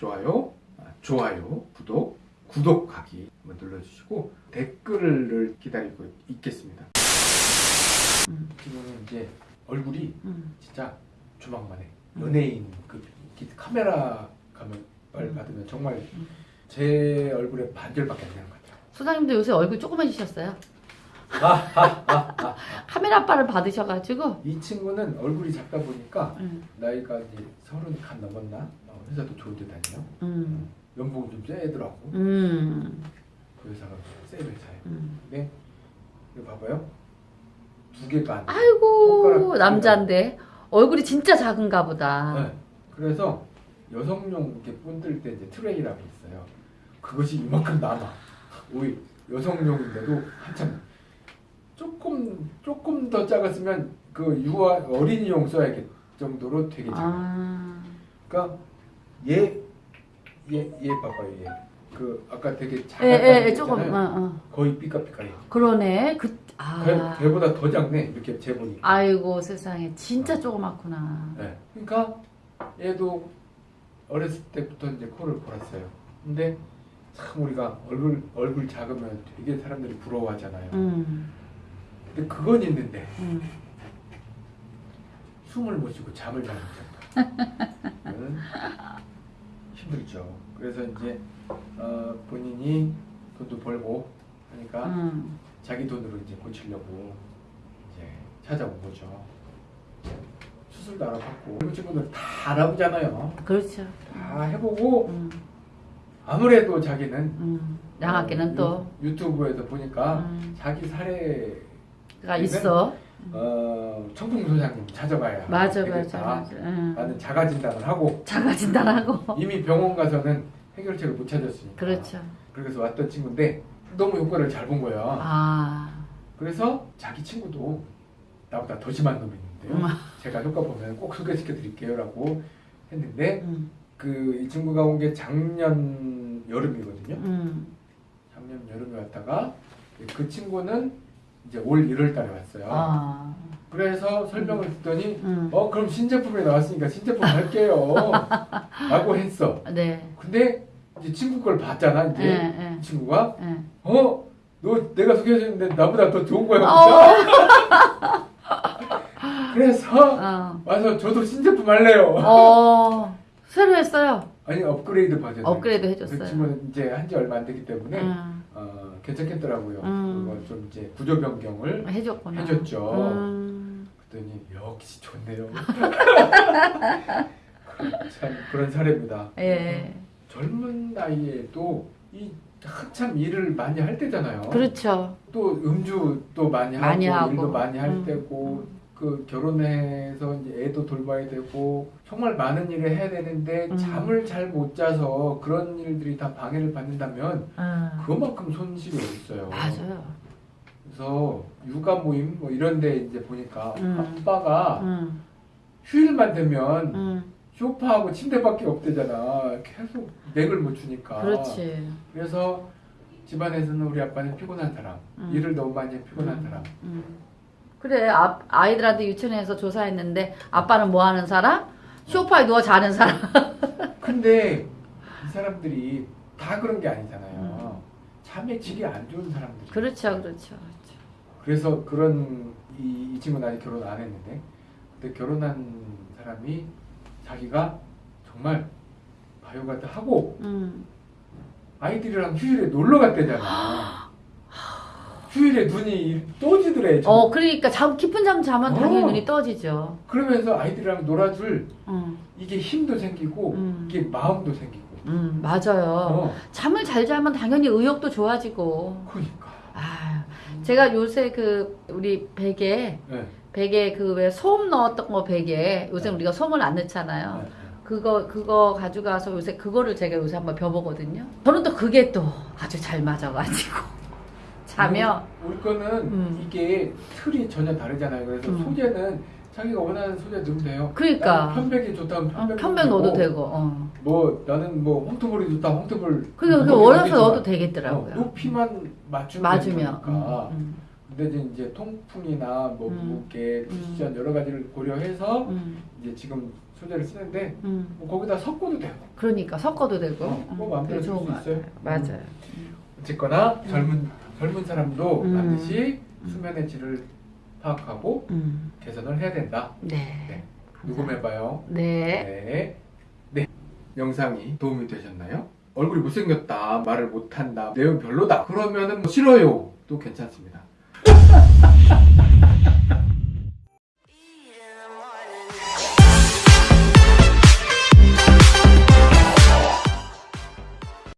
좋아요, 아, 좋아요, 구독, 구독하기 한번 눌러주시고 댓글을 기다리고 있겠습니다. 음. 지금은 이제 얼굴이 음. 진짜 조망만해 연예인 그 이렇게 카메라 감을 음. 받으면 정말 음. 제 얼굴의 반절밖에 안 되는 것 같아요. 소장님도 요새 얼굴 조그매지셨어요. 카메라 아빠를 받으셔가지고. 이 친구는 얼굴이 작다 보니까 음. 나이가 이제 서른 간 넘었나 어, 회사도 좋은 데 다녀요. 음. 연봉이 좀 세더라고. 음. 그 회사가 센 회사예요. 음. 근데 이거 봐봐요. 두 개가 안 돼. 아이고 남자인데 얼굴이 진짜 작은가 보다. 네. 그래서 여성용 이렇게 본들 때 이제 트레이라고 있어요. 그것이 이만큼 남아. 오히 여성용인데도 한참 조금 더 작았으면 그 유아 어린이용 써야 겠 정도로 되게 작아. 아. 그러니까 얘 얘얘 봐봐요 얘. 그 아까 되게 예, 작았다는 예, 예, 거 조금. 어, 어. 거의 삐까삐까해. 그러네. 그, 아. 걔, 걔보다 더 작네 이렇게 재보니까. 아이고 세상에 진짜 어. 조그맣구나. 네. 그러니까 얘도 어렸을 때부터 이제 코를 골았어요. 근데 참 우리가 얼굴 얼굴 작으면 되게 사람들이 부러워하잖아요. 음. 근데 그건 있는데 음. 숨을 못 쉬고 잠을 잘 못 잔다. 는 힘들죠. 그래서 이제 어, 본인이 돈도 벌고 하니까 음. 자기 돈으로 이제 고치려고 이제 찾아온 거죠. 수술도 알아봤고 일본 친구들 다 알아보잖아요. 그렇죠. 다 해보고 음. 아무래도 자기는 음. 양학기는 어, 또 유, 유튜브에서 보니까 음. 자기 사례 가 있어. 어, 청풍 소장님 찾아봐야 맞아. 맞아 맞아. 응. 라는 자가 진단을 하고 자가 진단하고. 이미 병원 가서는 해결책을 못 찾았으니까 그렇죠. 그래서 왔던 친구인데 너무 효과를 잘 본 거야 아. 그래서 자기 친구도 나보다 더 심한 놈이 있는데요 음. 제가 효과 보면 꼭 소개시켜 드릴게요 라고 했는데 음. 그이 친구가 온 게 작년 여름이거든요 음. 작년 여름에 왔다가 그 친구는 이제 올 1월 달에 왔어요 아. 그래서 설명을 듣더니 음. 어 그럼 신제품이 나왔으니까 신제품 할게요 라고 했어 네. 근데 이제 친구 걸 봤잖아 이제 예, 예, 이 친구가 예. 어? 너 내가 소개해줬는데 나보다 더 좋은 거야 어. 그래서 어. 와서 저도 신제품 할래요 어. 새로 했어요. 아니 업그레이드 버전 업그레이드 그 해줬어요. 친구는 이제 한 지 얼마 안 되기 때문에 음. 어, 괜찮겠더라고요 음. 그거 좀 이제 구조 변경을 해줬구나. 해줬죠. 음. 그랬더니 역시 좋네요 참 그런 사례입니다 예. 젊은 나이에도 이 한참 일을 많이 할 때잖아요. 그렇죠. 또 음주 또 많이 하고, 많이 하고. 일도 많이 할 음. 때고 그 결혼해서 이제 애도 돌봐야 되고 정말 많은 일을 해야 되는데 음. 잠을 잘 못 자서 그런 일들이 다 방해를 받는다면 음. 그만큼 손실이 있어요. 맞아요. 그래서 육아 모임 뭐 이런데 이제 보니까 음. 아빠가 음. 휴일만 되면 음. 소파하고 침대밖에 없대잖아. 계속 맥을 못 주니까. 그렇지. 그래서 집안에서는 우리 아빠는 피곤한 사람, 음. 일을 너무 많이 해 피곤한 음. 사람. 음. 그래 아, 아이들한테 유치원에서 조사했는데 아빠는 뭐 하는 사람? 소파에 누워 자는 사람. 근데 이 사람들이 다 그런 게 아니잖아요. 음. 잠의 질이 안 좋은 사람들. 그렇죠, 그렇죠. 그래서 그런 이, 이 친구는 아직 결혼 안 했는데, 근데 결혼한 사람이 자기가 정말 바이오 가드 하고 음. 아이들이랑 휴일에 놀러 갔대잖아. 휴일에 눈이 떠지더래. 저. 어, 그러니까 잠 깊은 잠 자면 당연히 어. 눈이 떠지죠. 그러면서 아이들이랑 놀아줄 음. 이게 힘도 생기고 음. 이게 마음도 생기고. 음, 맞아요. 어, 잠을 잘 자면 당연히 의욕도 좋아지고. 그러니까. 아, 제가 요새 그 우리 베개 네. 베개 그왜솜 넣었던 거 베개 요새 네. 우리가 솜을 안 넣잖아요. 네. 그거 그거 가져가서 요새 그거를 제가 요새 한번 벼보거든요. 저는 또 그게 또 아주 잘 맞아가지고 자면 우리 거는 음. 이게 틀이 전혀 다르잖아요. 그래서 음. 소재는 자기가 원하는 소재 넣으면 돼요. 그러니까. 편백이 좋다면 어, 편백. 편백 넣어도 되고. 어. 뭐 나는 뭐 홍토볼이 좋다 홍토볼. 그게 그 넣어도 원해서 넣어도 되겠더라고요. 어, 높이만 맞추면 맞으면. 되니까. 음, 음. 근데 이제, 통풍이나 뭐 음. 무게, 쿠션 여러 가지를 고려해서 음, 이제 지금 소재를 쓰는데 음. 뭐 거기다 섞어도 돼요. 그러니까 섞어도 되고. 어, 뭐 음, 마음대로 그게 쓸 좋은 수것 있어요. 맞아요. 어쨌거나 젊은 젊은 사람도 음. 반드시 음. 수면의 질을 파악하고 음. 개선을 해야 된다. 네. 네. 녹음해봐요. 네. 네. 네. 영상이 도움이 되셨나요? 얼굴이 못생겼다, 말을 못한다, 내용 별로다. 그러면은 뭐 싫어요. 또 괜찮습니다.